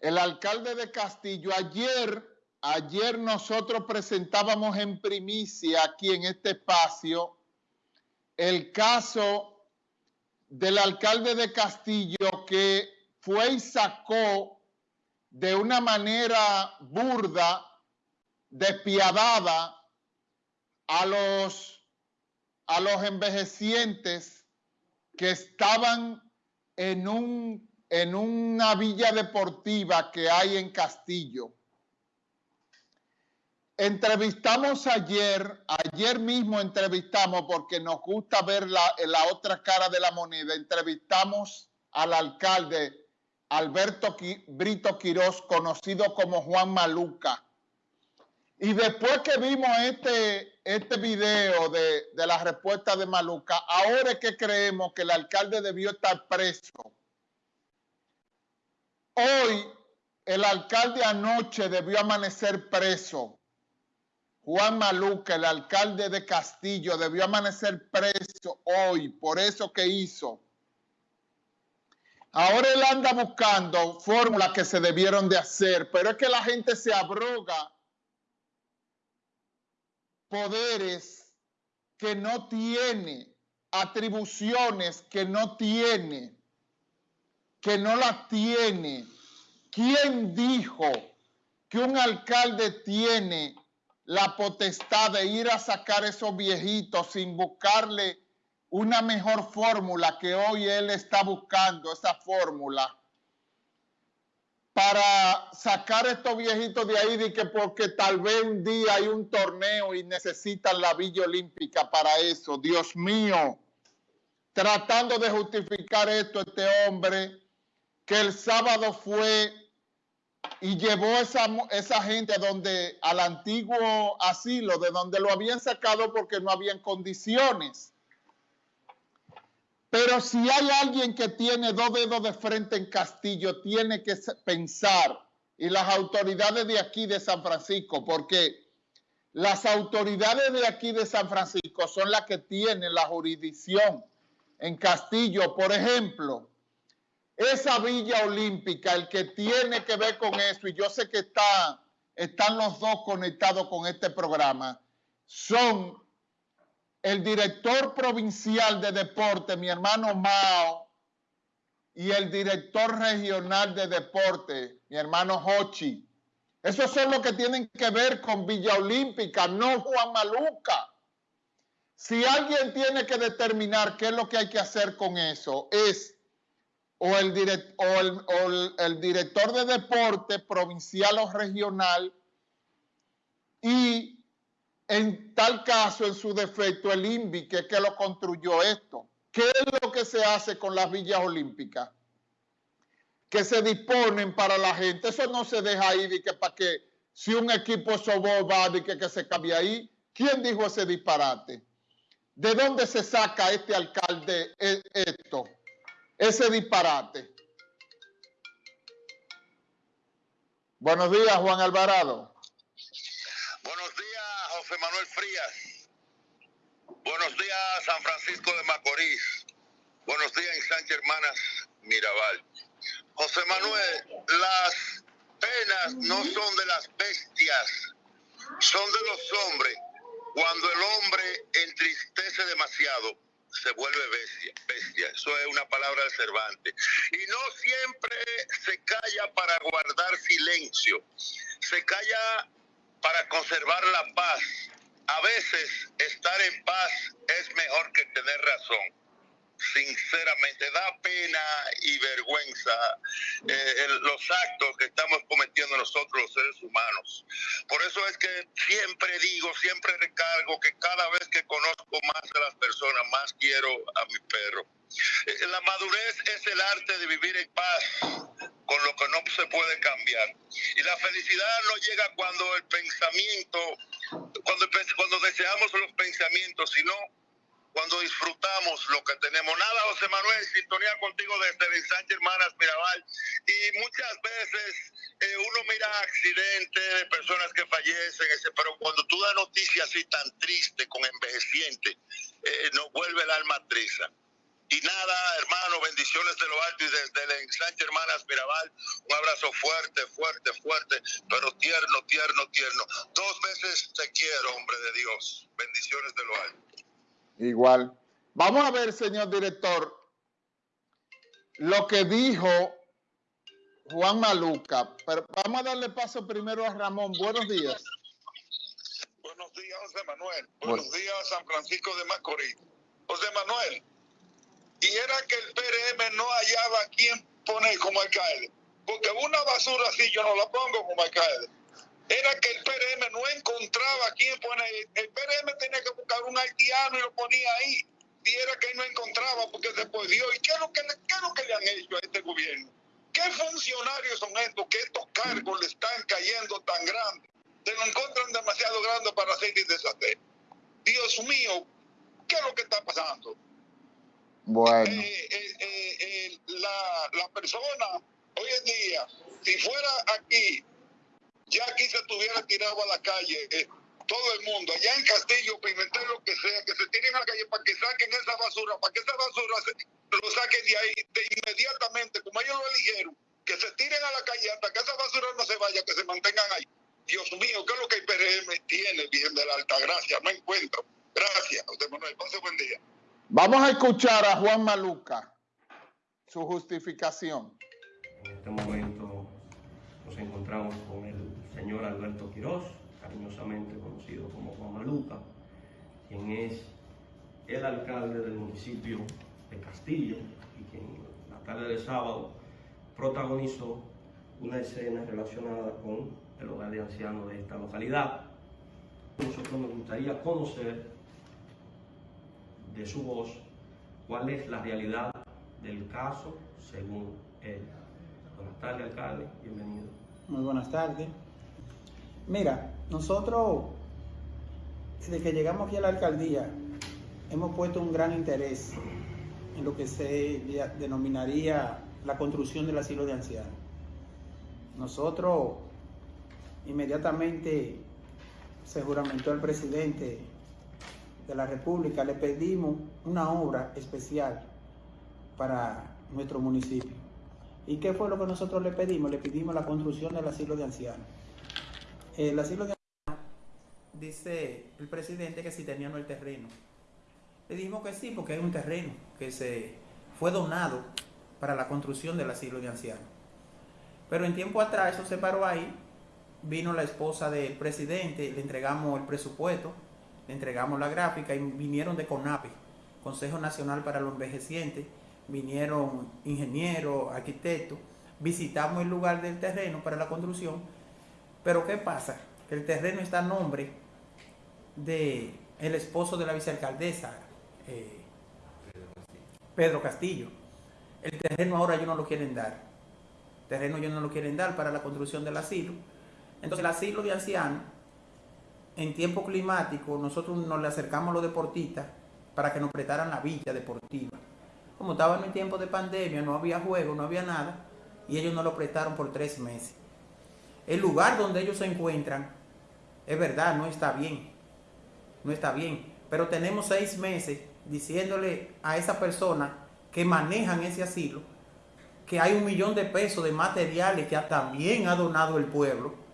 el alcalde de Castillo, ayer, ayer nosotros presentábamos en primicia aquí en este espacio el caso del alcalde de Castillo que fue y sacó de una manera burda, despiadada, a los, a los envejecientes que estaban en, un, en una villa deportiva que hay en Castillo. Entrevistamos ayer, ayer mismo entrevistamos, porque nos gusta ver la, la otra cara de la moneda, entrevistamos al alcalde Alberto Brito Quirós, conocido como Juan Maluca. Y después que vimos este, este video de, de la respuesta de Maluca, ahora es que creemos que el alcalde debió estar preso. Hoy el alcalde anoche debió amanecer preso. Juan Maluca, el alcalde de Castillo, debió amanecer preso hoy por eso que hizo. Ahora él anda buscando fórmulas que se debieron de hacer, pero es que la gente se abroga poderes que no tiene, atribuciones que no tiene, que no las tiene. ¿Quién dijo que un alcalde tiene la potestad de ir a sacar esos viejitos sin buscarle una mejor fórmula que hoy él está buscando, esa fórmula, para sacar a estos viejitos de ahí de que porque tal vez un día hay un torneo y necesitan la Villa Olímpica para eso. Dios mío, tratando de justificar esto este hombre que el sábado fue y llevó esa, esa gente donde, al antiguo asilo, de donde lo habían sacado porque no habían condiciones. Pero si hay alguien que tiene dos dedos de frente en Castillo, tiene que pensar, y las autoridades de aquí de San Francisco, porque las autoridades de aquí de San Francisco son las que tienen la jurisdicción en Castillo. Por ejemplo, esa Villa Olímpica, el que tiene que ver con eso, y yo sé que está, están los dos conectados con este programa, son el director provincial de deporte, mi hermano Mao, y el director regional de deporte, mi hermano Hochi. Esos son los que tienen que ver con Villa Olímpica, no Juan Maluca. Si alguien tiene que determinar qué es lo que hay que hacer con eso, es o el, el director de deporte provincial o regional y en tal caso, en su defecto, el INVI, que es que lo construyó esto. ¿Qué es lo que se hace con las villas olímpicas? Que se disponen para la gente. Eso no se deja ahí de que para que si un equipo sobó va de que, que se cambie ahí. ¿Quién dijo ese disparate? ¿De dónde se saca este alcalde e, esto? Ese disparate. Buenos días, Juan Alvarado. José Manuel Frías. Buenos días, San Francisco de Macorís. Buenos días, Sánchez Hermanas Mirabal. José Manuel, las penas no son de las bestias, son de los hombres. Cuando el hombre entristece demasiado, se vuelve bestia, bestia. Eso es una palabra de Cervantes. Y no siempre se calla para guardar silencio. Se calla para conservar la paz. A veces estar en paz es mejor que tener razón. Sinceramente, da pena y vergüenza eh, los actos que estamos cometiendo nosotros los seres humanos. Por eso es que siempre digo, siempre recargo que cada vez que conozco más a las personas, más quiero a mi perro. Eh, la madurez es el arte de vivir en paz con lo que no se puede cambiar. Y la felicidad no llega cuando el pensamiento, cuando, cuando deseamos los pensamientos, sino cuando disfrutamos lo que tenemos. Nada, José Manuel, sintonía contigo desde el Sánchez Hermanas Mirabal. Y muchas veces eh, uno mira accidentes de personas que fallecen, ese, pero cuando tú das noticias así tan triste, con envejeciente, eh, nos vuelve el alma triste. Y nada, hermano, bendiciones de lo alto y desde el ensanche Hermanas Mirabal, un abrazo fuerte, fuerte, fuerte, pero tierno, tierno, tierno. Dos veces te quiero, hombre de Dios. Bendiciones de lo alto. Igual. Vamos a ver, señor director, lo que dijo Juan Maluca. Pero vamos a darle paso primero a Ramón. Buenos días. Buenos días, José Manuel. Buenos días, San Francisco de Macorís. José Manuel, y era que el PRM no hallaba a quién poner como alcalde. Porque una basura así yo no la pongo como alcalde. Era que el PRM no encontraba a quién poner. El PRM tenía que buscar un haitiano y lo ponía ahí. Y era que no encontraba porque se perdió. ¿Y qué es lo que, qué es lo que le han hecho a este gobierno? ¿Qué funcionarios son estos que estos cargos le están cayendo tan grandes? Se lo encuentran demasiado grande para hacer y deshacer. Dios mío, ¿qué es lo que está pasando? Bueno. Eh, eh, eh, la, la, persona, hoy en día, si fuera aquí, ya aquí se estuviera tirado a la calle, todo el mundo, allá en Castillo, Pimentel, lo que sea, que se tiren a la calle para que saquen esa basura, para que esa basura se, lo saquen de ahí de inmediatamente, como ellos lo eligieron, que se tiren a la calle hasta que esa basura no se vaya, que se mantengan ahí. Dios mío, ¿qué es lo que el PRM tiene, bien de la Alta Gracia? No encuentro. Gracias, usted Manuel. Pase buen día. Vamos a escuchar a Juan Maluca, su justificación. Este momento Alberto Quiroz, cariñosamente conocido como Juan Maluca, quien es el alcalde del municipio de Castillo y quien la tarde de sábado protagonizó una escena relacionada con el hogar de ancianos de esta localidad. Nosotros nos gustaría conocer de su voz cuál es la realidad del caso según él. Buenas tardes, alcalde. Bienvenido. Muy buenas tardes. Mira, nosotros, desde que llegamos aquí a la alcaldía, hemos puesto un gran interés en lo que se denominaría la construcción del asilo de ancianos. Nosotros, inmediatamente, se juramentó el presidente de la República le pedimos una obra especial para nuestro municipio. ¿Y qué fue lo que nosotros le pedimos? Le pedimos la construcción del asilo de ancianos. El asilo de dice el presidente que si teníamos el terreno. Le dijimos que sí, porque es un terreno que se fue donado para la construcción del asilo de ancianos. Pero en tiempo atrás eso se paró ahí, vino la esposa del presidente, le entregamos el presupuesto, le entregamos la gráfica y vinieron de CONAPE, Consejo Nacional para los Envejecientes, vinieron ingenieros, arquitectos, visitamos el lugar del terreno para la construcción, pero ¿qué pasa? Que el terreno está a nombre de el esposo de la vicealcaldesa, eh, Pedro Castillo. El terreno ahora ellos no lo quieren dar. El terreno ellos no lo quieren dar para la construcción del asilo. Entonces el asilo de ancianos en tiempo climático nosotros nos le acercamos a los deportistas para que nos prestaran la villa deportiva. Como estaban en tiempo de pandemia, no había juego, no había nada, y ellos nos lo prestaron por tres meses. El lugar donde ellos se encuentran, es verdad, no está bien, no está bien, pero tenemos seis meses diciéndole a esa persona que manejan ese asilo que hay un millón de pesos de materiales que también ha donado el pueblo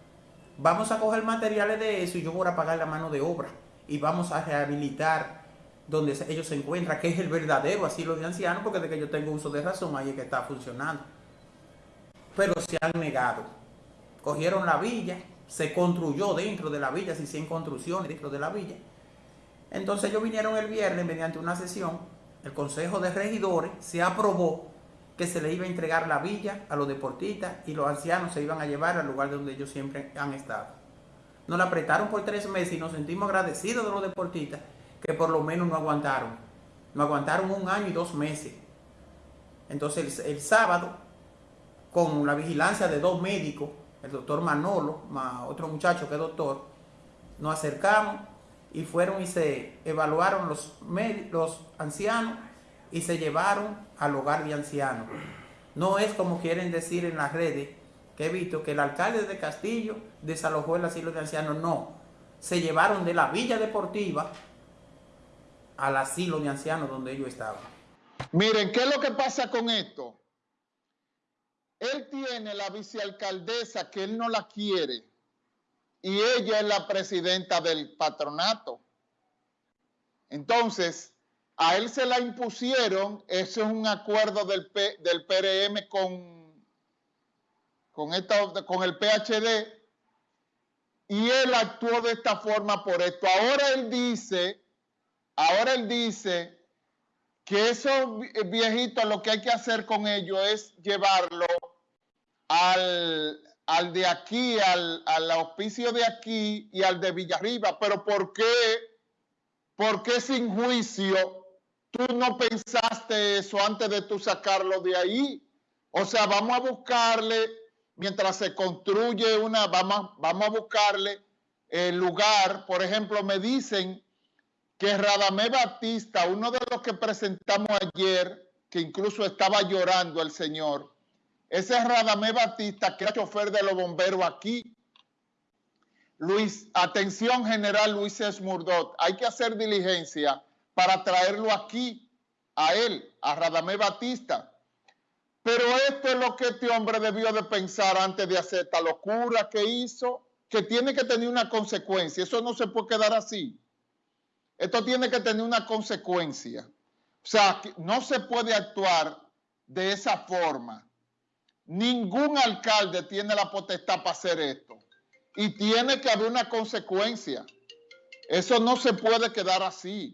Vamos a coger materiales de eso y yo voy a pagar la mano de obra y vamos a rehabilitar donde ellos se encuentran, que es el verdadero asilo de ancianos, porque de que yo tengo uso de razón, ahí es que está funcionando. Pero se han negado. Cogieron la villa, se construyó dentro de la villa, se hicieron construcciones dentro de la villa. Entonces ellos vinieron el viernes mediante una sesión, el Consejo de Regidores se aprobó que se le iba a entregar la villa a los deportistas y los ancianos se iban a llevar al lugar donde ellos siempre han estado. Nos la apretaron por tres meses y nos sentimos agradecidos de los deportistas que por lo menos no aguantaron. No aguantaron un año y dos meses. Entonces el, sábado, con la vigilancia de dos médicos, el doctor Manolo, otro muchacho que es doctor, nos acercamos y fueron y se evaluaron los, los ancianos y se llevaron al hogar de ancianos. No es como quieren decir en las redes, que he visto que el alcalde de Castillo desalojó el asilo de ancianos. No, se llevaron de la villa deportiva al asilo de ancianos donde ellos estaban. Miren, ¿qué es lo que pasa con esto? Él tiene la vicealcaldesa que él no la quiere y ella es la presidenta del patronato. Entonces, a él se la impusieron, eso es un acuerdo del, del PRM con, con, esta, con el PHD, y él actuó de esta forma por esto. Ahora él dice, ahora él dice que esos viejitos lo que hay que hacer con ellos es llevarlo al, al de aquí, al, al, auspicio de aquí y al de Villarriba. Pero ¿por qué? ¿Por qué sin juicio tú no pensaste eso antes de tú sacarlo de ahí? O sea, vamos a buscarle, mientras se construye una, vamos, vamos a buscarle el lugar. Por ejemplo, me dicen que Radamé Batista, uno de los que presentamos ayer, que incluso estaba llorando el señor, ese es Radamé Batista, que era chofer de los bomberos aquí. Luis, atención general Luis Esmurdot, hay que hacer diligencia para traerlo aquí, a él, a Radamé Batista. Pero esto es lo que este hombre debió de pensar antes de hacer esta locura que hizo, que tiene que tener una consecuencia. Eso no se puede quedar así. Esto tiene que tener una consecuencia. O sea, no se puede actuar de esa forma. Ningún alcalde tiene la potestad para hacer esto. Y tiene que haber una consecuencia. Eso no se puede quedar así.